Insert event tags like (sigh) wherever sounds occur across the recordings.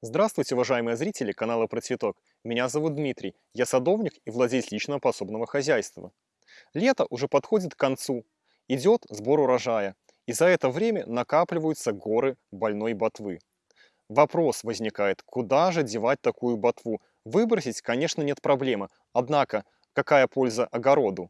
Здравствуйте, уважаемые зрители канала Про Цветок. Меня зовут Дмитрий, я садовник и владелец личного пособного хозяйства. Лето уже подходит к концу, идет сбор урожая, и за это время накапливаются горы больной ботвы. Вопрос возникает, куда же девать такую ботву? Выбросить, конечно, нет проблемы, однако какая польза огороду?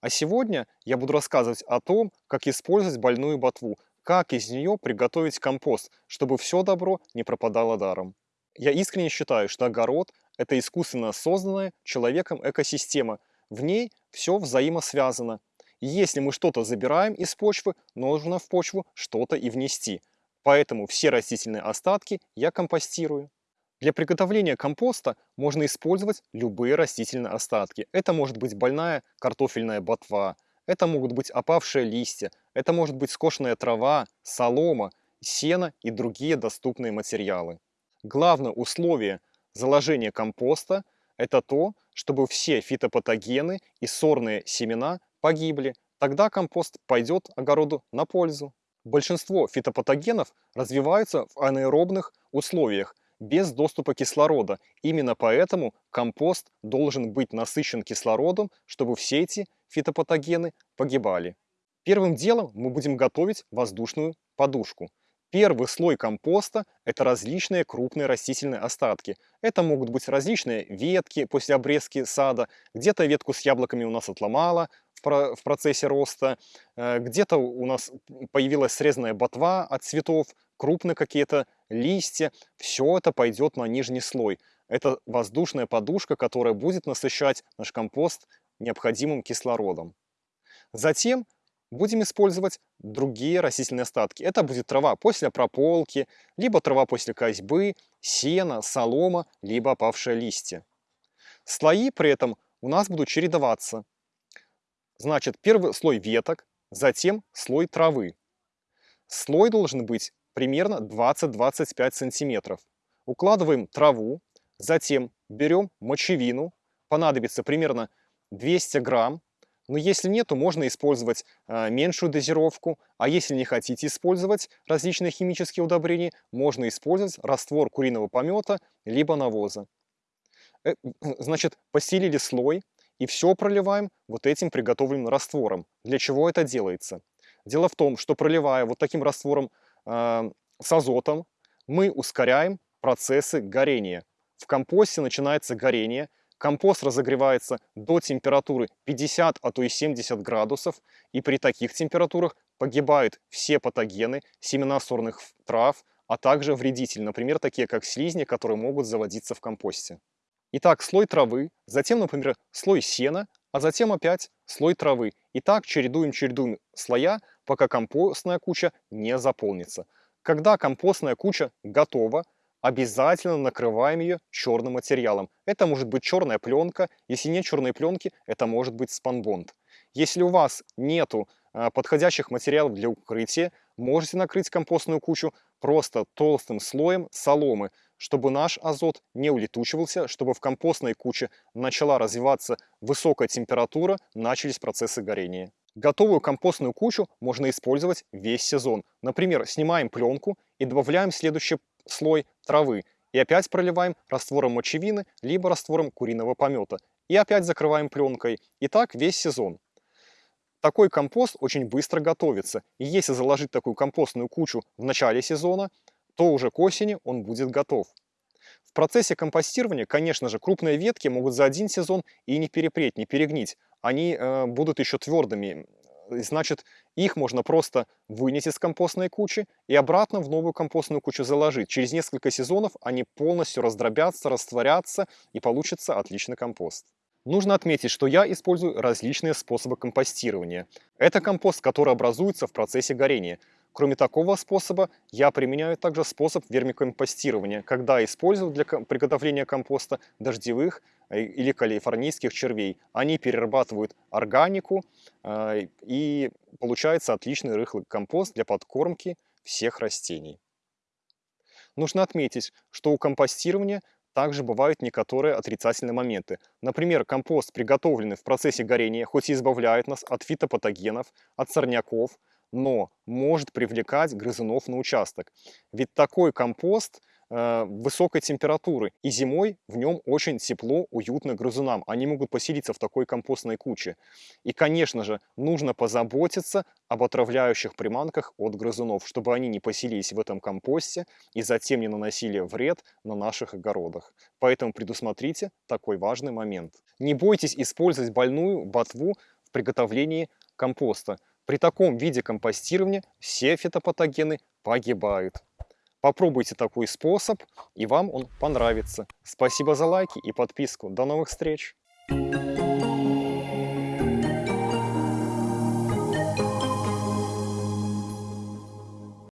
А сегодня я буду рассказывать о том, как использовать больную ботву, как из нее приготовить компост, чтобы все добро не пропадало даром. Я искренне считаю, что огород – это искусственно созданная человеком экосистема. В ней все взаимосвязано. Если мы что-то забираем из почвы, нужно в почву что-то и внести. Поэтому все растительные остатки я компостирую. Для приготовления компоста можно использовать любые растительные остатки. Это может быть больная картофельная ботва, это могут быть опавшие листья, это может быть скошенная трава, солома, сено и другие доступные материалы. Главное условие заложения компоста – это то, чтобы все фитопатогены и сорные семена погибли. Тогда компост пойдет огороду на пользу. Большинство фитопатогенов развиваются в анаэробных условиях – без доступа кислорода. Именно поэтому компост должен быть насыщен кислородом, чтобы все эти фитопатогены погибали. Первым делом мы будем готовить воздушную подушку. Первый слой компоста – это различные крупные растительные остатки. Это могут быть различные ветки после обрезки сада, где-то ветку с яблоками у нас отломала в процессе роста, э, где-то у нас появилась срезанная ботва от цветов, крупные какие-то листья, все это пойдет на нижний слой. Это воздушная подушка, которая будет насыщать наш компост необходимым кислородом. Затем будем использовать другие растительные остатки. Это будет трава после прополки, либо трава после козьбы, сено, солома, либо опавшие листья. Слои при этом у нас будут чередоваться. Значит, первый слой веток, затем слой травы. Слой должен быть примерно 20-25 сантиметров. Укладываем траву, затем берем мочевину, понадобится примерно 200 грамм. Но если нет, то можно использовать э, меньшую дозировку. А если не хотите использовать различные химические удобрения, можно использовать раствор куриного помета либо навоза. Э, (clears throat) значит, постелили слой и все проливаем вот этим приготовленным раствором. Для чего это делается? Дело в том, что проливая вот таким раствором э, с азотом, мы ускоряем процессы горения. В компосте начинается горение, компост разогревается до температуры 50, а то и 70 градусов, и при таких температурах погибают все патогены, семена сорных трав, а также вредители, например, такие как слизни, которые могут заводиться в компосте. Итак, слой травы, затем, например, слой сена, а затем опять слой травы. И так чередуем-чередуем слоя, пока компостная куча не заполнится. Когда компостная куча готова, обязательно накрываем ее черным материалом. Это может быть черная пленка, если нет черной пленки, это может быть спанбонд. Если у вас нету а, подходящих материалов для укрытия, можете накрыть компостную кучу просто толстым слоем соломы, чтобы наш азот не улетучивался, чтобы в компостной куче начала развиваться высокая температура, начались процессы горения. Готовую компостную кучу можно использовать весь сезон. Например, снимаем пленку и добавляем следующий слой травы. И опять проливаем раствором мочевины, либо раствором куриного помета. И опять закрываем пленкой. И так весь сезон. Такой компост очень быстро готовится. И если заложить такую компостную кучу в начале сезона, то уже к осени он будет готов. В процессе компостирования, конечно же, крупные ветки могут за один сезон и не перепреть, не перегнить они э, будут еще твердыми. Значит, их можно просто вынести из компостной кучи и обратно в новую компостную кучу заложить. Через несколько сезонов они полностью раздробятся, растворятся и получится отличный компост. Нужно отметить, что я использую различные способы компостирования. Это компост, который образуется в процессе горения. Кроме такого способа, я применяю также способ вермикомпостирования, когда использую для приготовления компоста дождевых э, или калифорнийских червей. Они перерабатывают органику, э, и получается отличный рыхлый компост для подкормки всех растений. Нужно отметить, что у компостирования также бывают некоторые отрицательные моменты. Например, компост, приготовленный в процессе горения, хоть и избавляет нас от фитопатогенов, от сорняков, но может привлекать грызунов на участок. Ведь такой компост э, высокой температуры. И зимой в нем очень тепло, уютно грызунам. Они могут поселиться в такой компостной куче. И, конечно же, нужно позаботиться об отравляющих приманках от грызунов, чтобы они не поселились в этом компосте и затем не наносили вред на наших огородах. Поэтому предусмотрите такой важный момент. Не бойтесь использовать больную ботву в приготовлении компоста. При таком виде компостирования все фитопатогены погибают. Попробуйте такой способ, и вам он понравится. Спасибо за лайки и подписку. До новых встреч! Thank you.